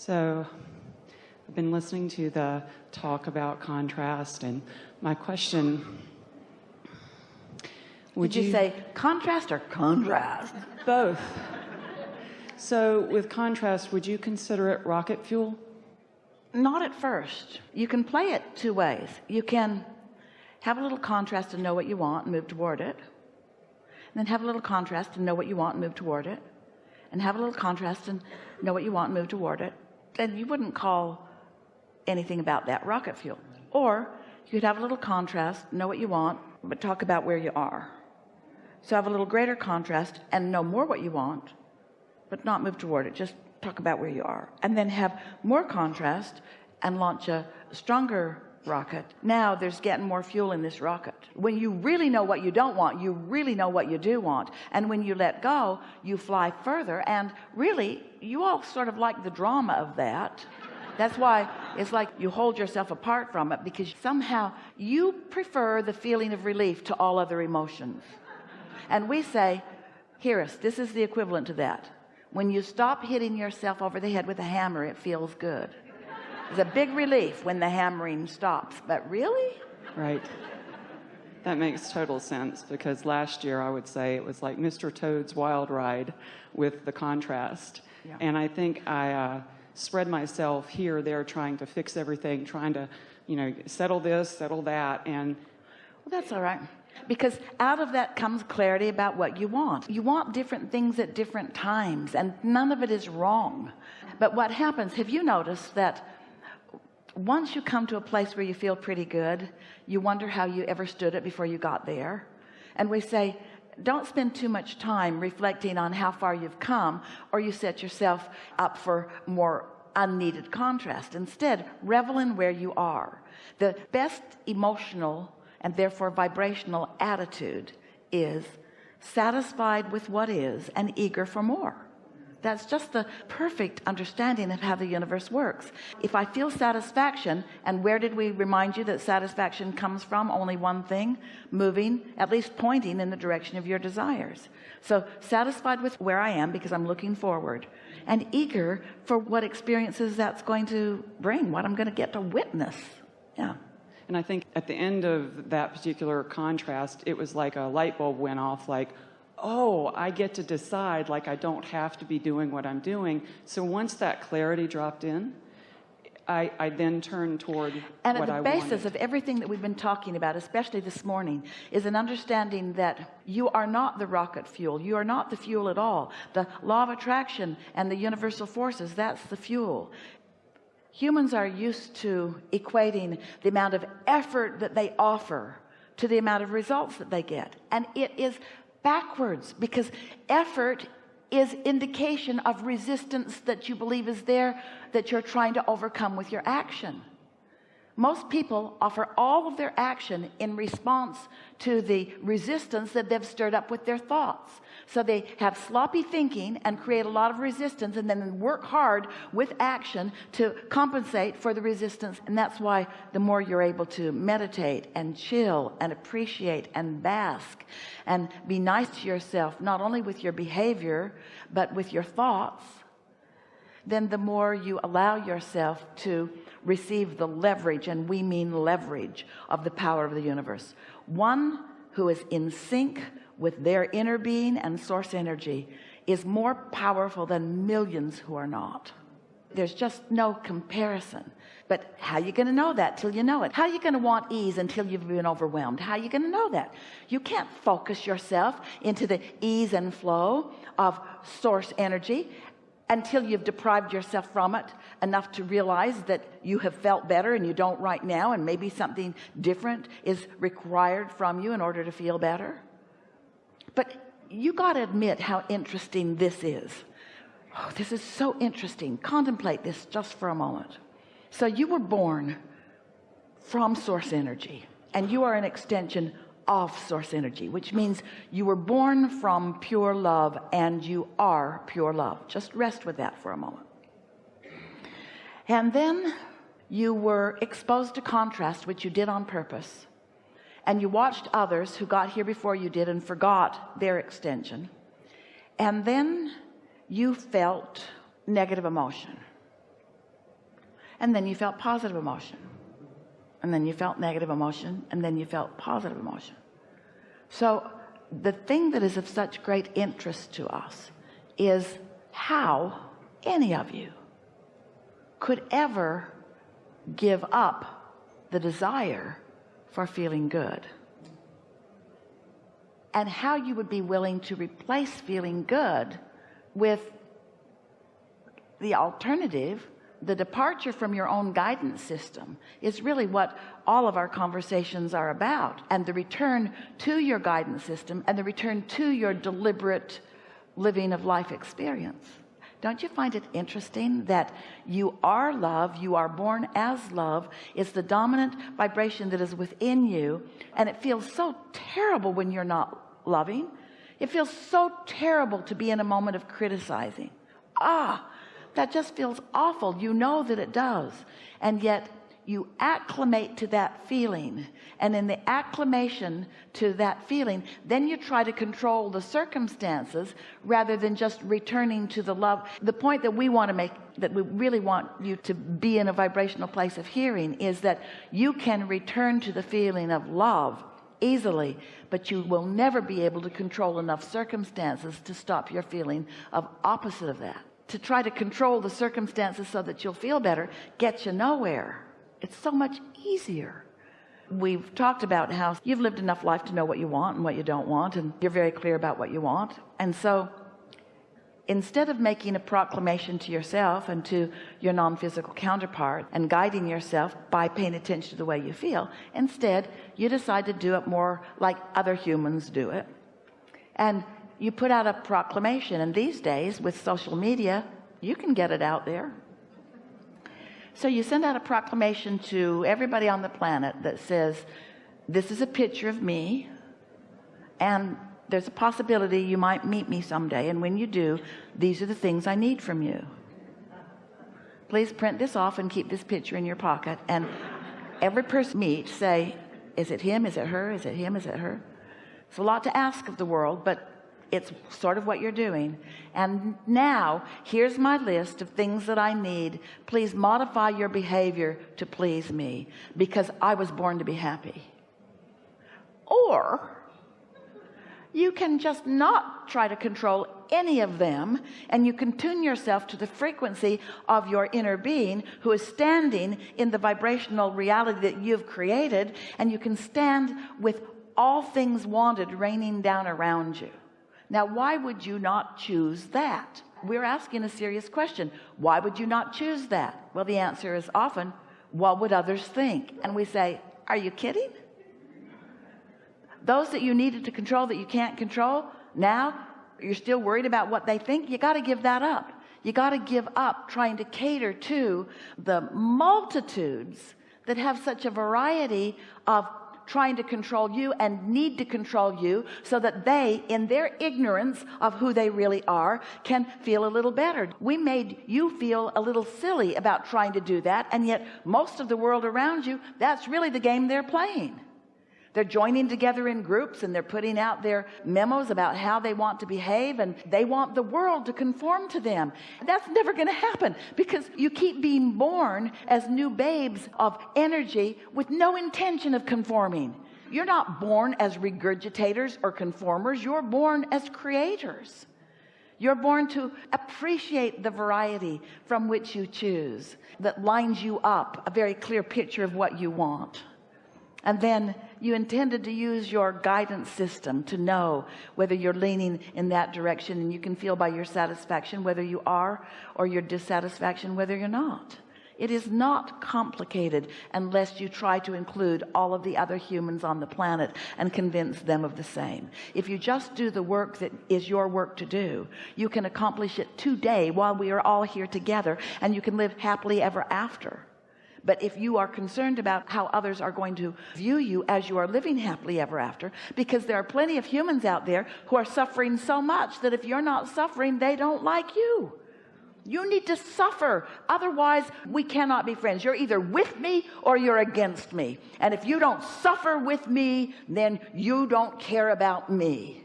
So I've been listening to the talk about contrast and my question would you, you, say contrast or contrast? Both. So with contrast would you consider it rocket fuel? Not at first. You can play it two ways. You can have a little contrast and know what you want and move toward it and then have a little contrast and know what you want and move toward it and have a little contrast and know what you want and move toward it then you wouldn't call anything about that rocket fuel. Or you could have a little contrast know what you want but talk about where you are. So have a little greater contrast and know more what you want but not move toward it. Just talk about where you are. And then have more contrast and launch a stronger rocket. Now there's getting more fuel in this rocket. When you really know what you don't want you really know what you do want. And when you let go you fly further. And really you all sort of like the drama of that. That's why it's like you hold yourself apart from it because somehow you prefer the feeling of relief to all other emotions. And we say hear us. This is the equivalent to that. When you stop hitting yourself over the head with a hammer it feels good it's a big relief when the hammering stops but really right that makes total sense because last year I would say it was like Mr. Toad's wild ride with the contrast yeah. and I think I uh, spread myself here there trying to fix everything trying to you know settle this settle that and well that's all right because out of that comes clarity about what you want you want different things at different times and none of it is wrong but what happens have you noticed that once you come to a place where you feel pretty good you wonder how you ever stood it before you got there. And we say don't spend too much time reflecting on how far you've come or you set yourself up for more unneeded contrast. Instead revel in where you are. The best emotional and therefore vibrational attitude is satisfied with what is and eager for more that's just the perfect understanding of how the universe works. If I feel satisfaction and where did we remind you that satisfaction comes from? Only one thing moving at least pointing in the direction of your desires. So satisfied with where I am because I'm looking forward and eager for what experiences that's going to bring what I'm going to get to witness. Yeah. And I think at the end of that particular contrast it was like a light bulb went off like oh I get to decide like I don't have to be doing what I'm doing. So once that clarity dropped in I, I then turned toward and at the I basis wanted. of everything that we've been talking about especially this morning is an understanding that you are not the rocket fuel. You are not the fuel at all. The law of attraction and the universal forces that's the fuel. Humans are used to equating the amount of effort that they offer to the amount of results that they get. And it is backwards because effort is indication of resistance that you believe is there that you're trying to overcome with your action most people offer all of their action in response to the resistance that they've stirred up with their thoughts. So they have sloppy thinking and create a lot of resistance and then work hard with action to compensate for the resistance. And that's why the more you're able to meditate and chill and appreciate and bask and be nice to yourself not only with your behavior but with your thoughts then the more you allow yourself to receive the leverage and we mean leverage of the power of the universe. One who is in sync with their inner being and source energy is more powerful than millions who are not. There's just no comparison. But how are you going to know that till you know it? How are you going to want ease until you've been overwhelmed? How are you going to know that? You can't focus yourself into the ease and flow of source energy until you've deprived yourself from it enough to realize that you have felt better and you don't right now and maybe something different is required from you in order to feel better. But you got to admit how interesting this is. Oh, this is so interesting. Contemplate this just for a moment. So you were born from source energy and you are an extension of source energy which means you were born from pure love and you are pure love. Just rest with that for a moment. And then you were exposed to contrast which you did on purpose. And you watched others who got here before you did and forgot their extension. And then you felt negative emotion. And then you felt positive emotion. And then you felt negative emotion. And then you felt positive emotion so the thing that is of such great interest to us is how any of you could ever give up the desire for feeling good. And how you would be willing to replace feeling good with the alternative the departure from your own guidance system is really what all of our conversations are about and the return to your guidance system and the return to your deliberate living of life experience. Don't you find it interesting that you are love you are born as love it's the dominant vibration that is within you and it feels so terrible when you're not loving? It feels so terrible to be in a moment of criticizing. Ah that just feels awful. You know that it does. And yet you acclimate to that feeling. And in the acclimation to that feeling then you try to control the circumstances rather than just returning to the love. The point that we want to make that we really want you to be in a vibrational place of hearing is that you can return to the feeling of love easily but you will never be able to control enough circumstances to stop your feeling of opposite of that to try to control the circumstances so that you'll feel better gets you nowhere. It's so much easier. We've talked about how you've lived enough life to know what you want and what you don't want and you're very clear about what you want. And so instead of making a proclamation to yourself and to your non-physical counterpart and guiding yourself by paying attention to the way you feel instead you decide to do it more like other humans do it. And you put out a proclamation and these days with social media you can get it out there. So you send out a proclamation to everybody on the planet that says this is a picture of me and there's a possibility you might meet me someday and when you do these are the things I need from you. Please print this off and keep this picture in your pocket and every person meet say is it him? Is it her? Is it him? Is it her? It's a lot to ask of the world but it's sort of what you're doing. And now here's my list of things that I need. Please modify your behavior to please me because I was born to be happy. Or you can just not try to control any of them and you can tune yourself to the frequency of your inner being who is standing in the vibrational reality that you've created and you can stand with all things wanted raining down around you now why would you not choose that? We're asking a serious question. Why would you not choose that? Well the answer is often what would others think? And we say are you kidding? Those that you needed to control that you can't control now you're still worried about what they think. You got to give that up. You got to give up trying to cater to the multitudes that have such a variety of trying to control you and need to control you so that they in their ignorance of who they really are can feel a little better. We made you feel a little silly about trying to do that and yet most of the world around you that's really the game they're playing they're joining together in groups and they're putting out their memos about how they want to behave and they want the world to conform to them. That's never going to happen because you keep being born as new babes of energy with no intention of conforming. You're not born as regurgitators or conformers you're born as creators. You're born to appreciate the variety from which you choose that lines you up a very clear picture of what you want. And then you intended to use your guidance system to know whether you're leaning in that direction and you can feel by your satisfaction whether you are or your dissatisfaction whether you're not. It is not complicated unless you try to include all of the other humans on the planet and convince them of the same. If you just do the work that is your work to do you can accomplish it today while we are all here together and you can live happily ever after but if you are concerned about how others are going to view you as you are living happily ever after because there are plenty of humans out there who are suffering so much that if you're not suffering they don't like you. You need to suffer. Otherwise we cannot be friends. You're either with me or you're against me. And if you don't suffer with me then you don't care about me.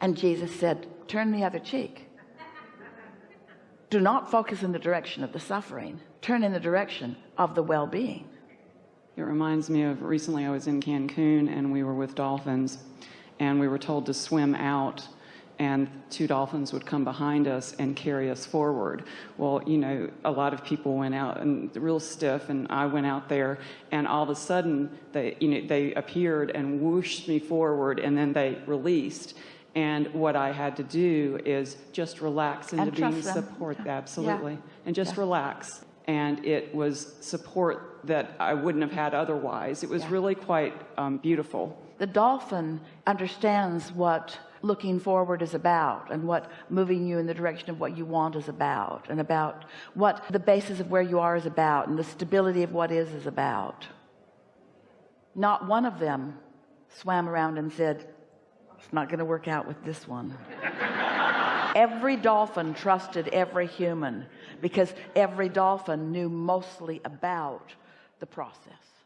And Jesus said turn the other cheek. Do not focus in the direction of the suffering turn in the direction of the well-being It reminds me of recently I was in Cancun and we were with dolphins and we were told to swim out and two dolphins would come behind us and carry us forward. Well, you know, a lot of people went out and real stiff and I went out there and all of a sudden they, you know, they appeared and whooshed me forward and then they released. And what I had to do is just relax into And being support, Yeah. absolutely, and just Yeah. relax. And it was support that I wouldn't have had otherwise. It was Yeah. really quite um, beautiful. the dolphin understands what looking forward is about and what moving you in the direction of what you want is about and about what the basis of where you are is about and the stability of what is is about not one of them swam around and said it's not going to work out with this one every dolphin trusted every human because every dolphin knew mostly about the process